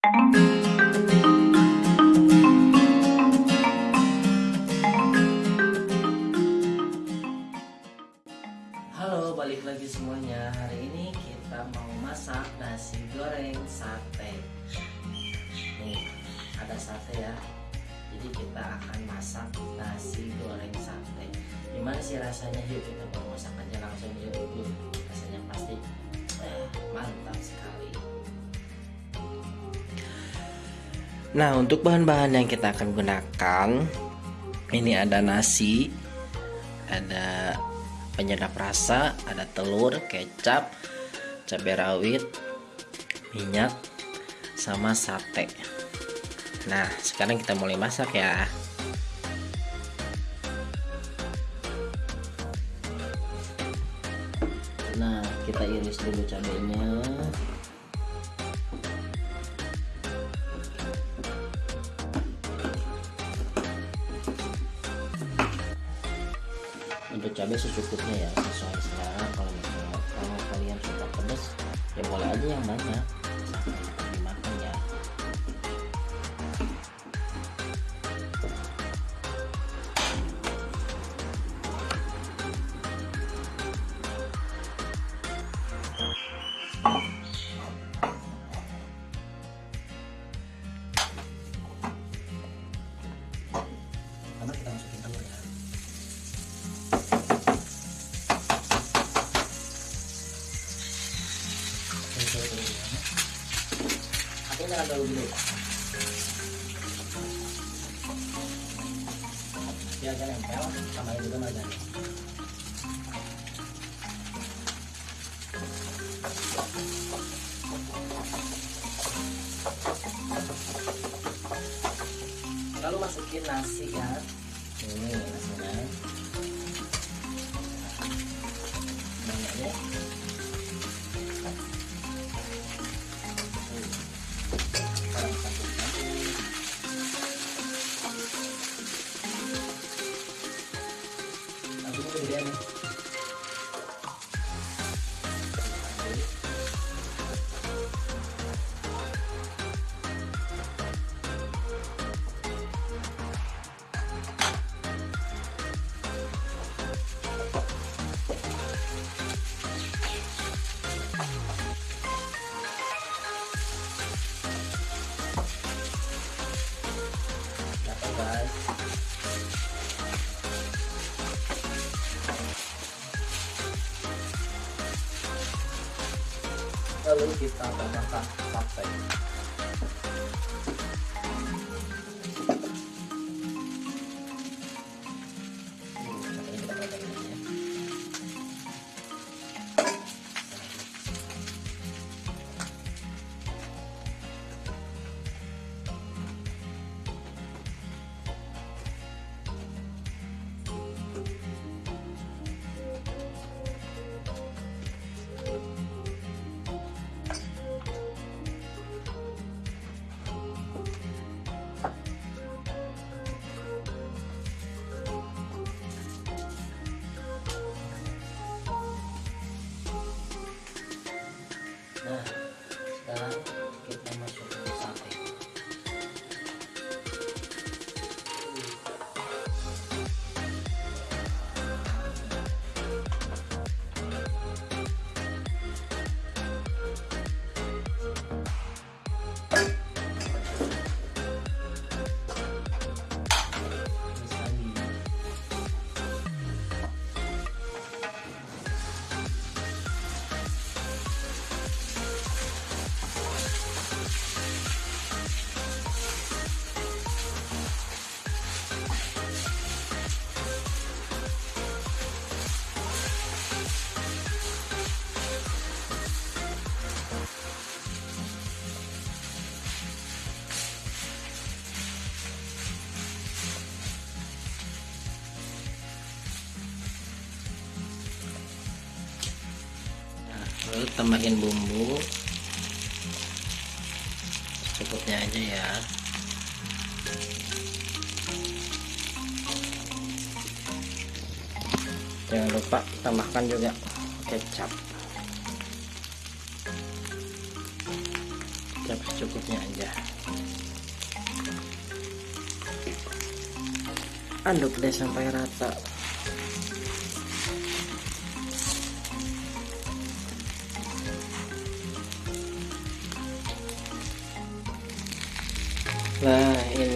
Halo, balik lagi semuanya. Hari ini kita mau masak nasi goreng sate. Nih, ada sate ya. Jadi kita akan masak nasi goreng sate. Gimana sih rasanya? Yuk kita mau masak aja langsung yuk. Rasanya pasti eh, mantap sekali. Nah, untuk bahan-bahan yang kita akan gunakan ini ada nasi, ada penyedap rasa, ada telur, kecap, cabai rawit, minyak, sama sate. Nah, sekarang kita mulai masak ya. Nah, kita iris dulu cabainya. Cabai secukupnya ya. Sesuai selera kalau misalnya kalau kalian suka pedas ya boleh aja yang banyak. Ya. pertama Gak nempel, tambahin juga. Lalu masukin nasi ya. Ini nasinya. Banyak lalu kita tambahkan sate tambahin bumbu. Cukupnya aja ya. Jangan lupa tambahkan juga kecap. Kecap secukupnya aja. Aduk deh sampai rata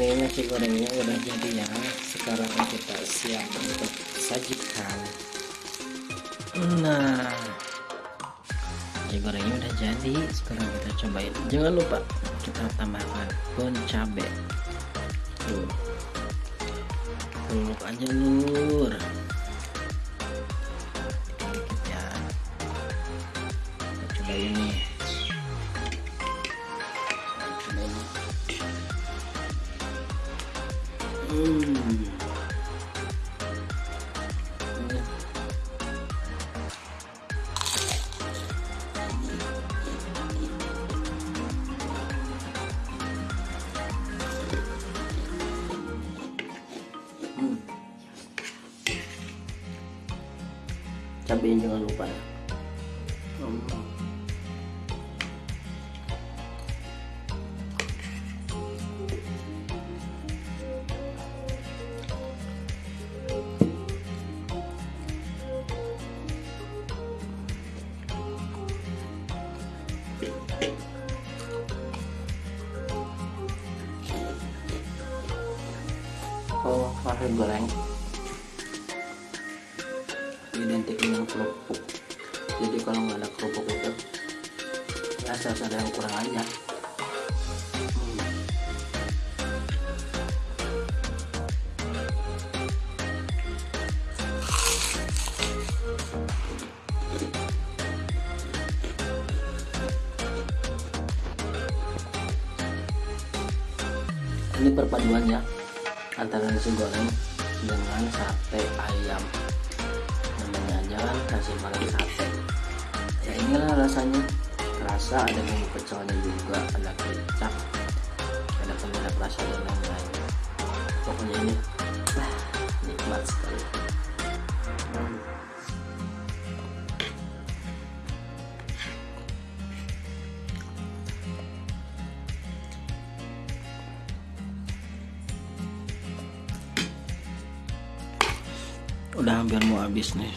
ini nasi gorengnya udah jadi ya. Sekarang kita siap untuk sajikan. Nah Nasi gorengnya udah jadi. Sekarang kita cobain. Jangan lupa kita tambahkan bon cabe. Tuh. Peluk aja lur ya. Kita nih Hmm. Hmm. Jangan lupa ya. Oh, tahu goreng? Identik dengan kerupuk. Jadi kalau nggak ada kerupuk itu ya ada yang kurang aja ini perpaduannya antara nasi goreng dengan sate ayam. Namanya aja kan nasi goreng sate. Ya inilah rasanya. Rasa ada bumbu pecelnya juga ada kecap ada penyedap rasa dan lain-lain. Pokoknya ini nikmat sekali udah hampir mau habis nih